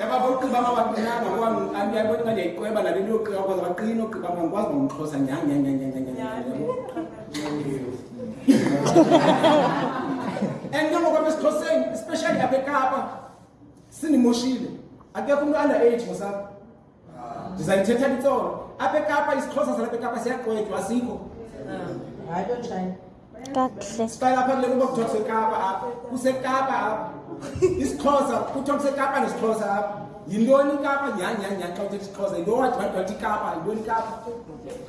yababa ugqiba mama qinanga kwayabona uba ndiyayiqweba nale nto yoqqiba kwaza baqina ogqiba mama kwazi ngomxhosa and ke ngokwam esixhoseni especially apha ekapa sindimoshile akekho umntu under age ngosapha ndizayithetha litsolo apha ekapa isixhosa salapha ekapa siyaqwetywa asikho hayi loo njani kakuhle siqala apha kule kuba kuthiwa kusekapa apha kusekapa apha isixhosa kuthiwa kusekapa nesixhosa apha yintoni ikapa nyhanyhanyha xa uthetha isixhosa yinto wathi wathi wathi ikapa yintoni ikapa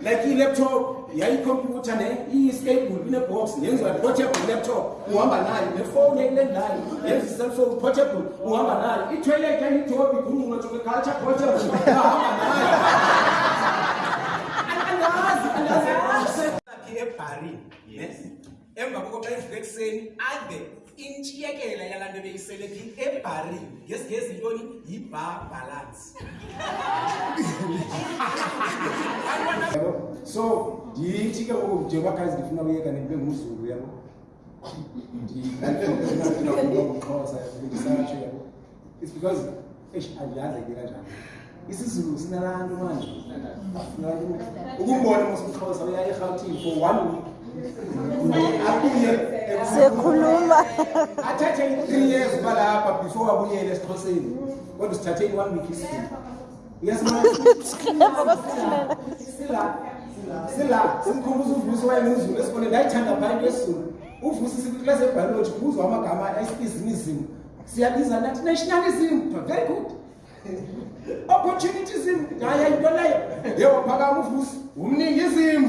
like i-laptop yayikhompyutha ne i-stable inebox yenziwa portable laptop uhamba nayo nefowuni eyilendayo yenza iselfowni portable uhamba nayo itoilet yayitobi kungunotokeculture portable ahamba nayo andazi andazi ebharini yes emva koko xa evuka ekuseni ade intshiyekela yalaa nto ebeyisele phi ebharini ngesingezi ntoni yi-bar balance so ndithi ke ngoku njengoba guys ndifuna uyeka ndibe ngumzulu yabo ndixhosa ndisatsho yabo it's because eish andiyazi ke kanjani isizulu sinalaa nto manje ukumbona mosumxhosa uya erhawutini for one week abuye sekhuluma athathe i-three years uba lapha before abuyele esixhoseni kodwa sithathe i-one week isizulu sila simkhumbuza uvusi wayenguzulu esikoleni ndayithanda phaa into esizulu uvusi sikwiklasi ebhayoloji kubuzwa amagama esibhizinizini siyabiza nathi nationalism very good opportunism hayi ayinto leyo yebo phakama uvusi umningi izimo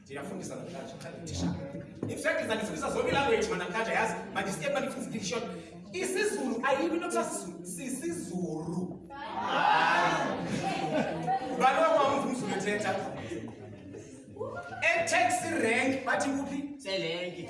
ndiyafundisa namhlanje xa ndithisha infact ndandifundisa zonke ilanguage manamhlanje yazi mandisiyeni mandifundisa idictionary isizulu ayikho into kuthiwa sizulu sisizulu ubani wakwamva umzulu ethetha etex rank bathi kuphi selenke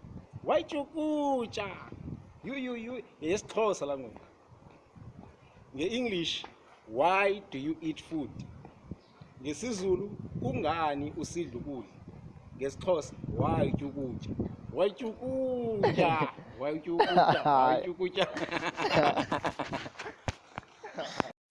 wayityukutsha yuyuyu yeyesixhosa la ngoku nge-english why do you eat food ngesizulu kungani usidla ukudla ngesixhosa why utya ukutya wayitya ukutya wayitya ukutya wayitya ukutya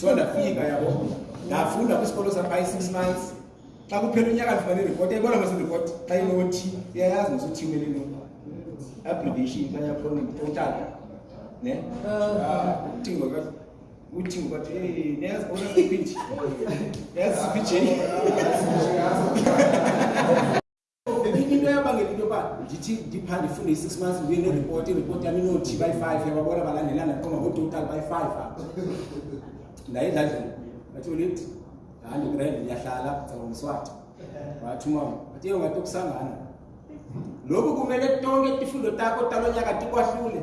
so ndafika yabo ndafunda kwisikolo sam by six months xa kuphela unyaka ndifumane iripoti ayibona mase iripoti xa inothi iyayazi masuthiumele no application xa yakhona total ne utingo ka utingo kathi hey niyazi bona siphi nje niyazi siphi nje enye into yabangela into yoba ndithi ndipha ndifunde i-six months ndibuye neripoti iripoti yam inothi bayi-five yababona balandelana qoma ngototal bayi-five apha ndaye ndadlula bathi ulithi handi grand ndiyahlala caba mswati wathi umama athi eyo ngathi okusangana lokhu kumele tonke tifundo takho talo nyaka tikwahlule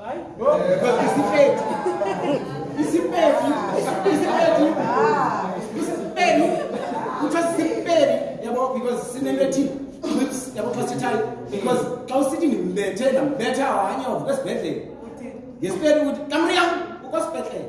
Hayi. Isiphethu. Isiphethu. Isiphethu. Isiphethu. Kuthiwa sisiphethu yabo because sinento ethi whips yabo xa sithayo because xa usithi ndimbethe ndambetha wanyovu kwesibhedlele ngesiphethu ukuthi kamriyam ukwasibhedlele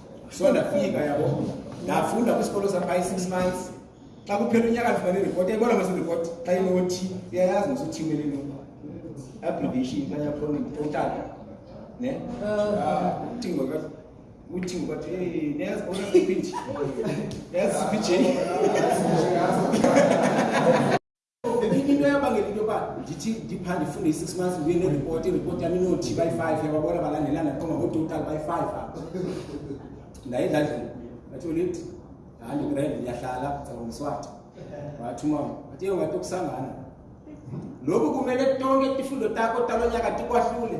so ndafika yabo ndafunda kwisikolo sam by six months xa kuphela unyaka ndifumane ireport yayibona mase ireport xa inothi uyayazi masuthiwele no abbreviation xa yakhona total ne ucingo ka ucingo ka hey nez bona speech nez speech into eyabangela into yoba ndithi ndipha ndifunde i-six months ndibuye neripoti iripoti yam inothi bayi-five yababona balandelana qoma ngototal bayi-five apha ndaye ndadlula ndathi olithi handi grand ndiyahlala caba mswati wathi umama wathi ewe wathi okusangana loku kumele tonke tifundo takho talo nyaka tikwahlule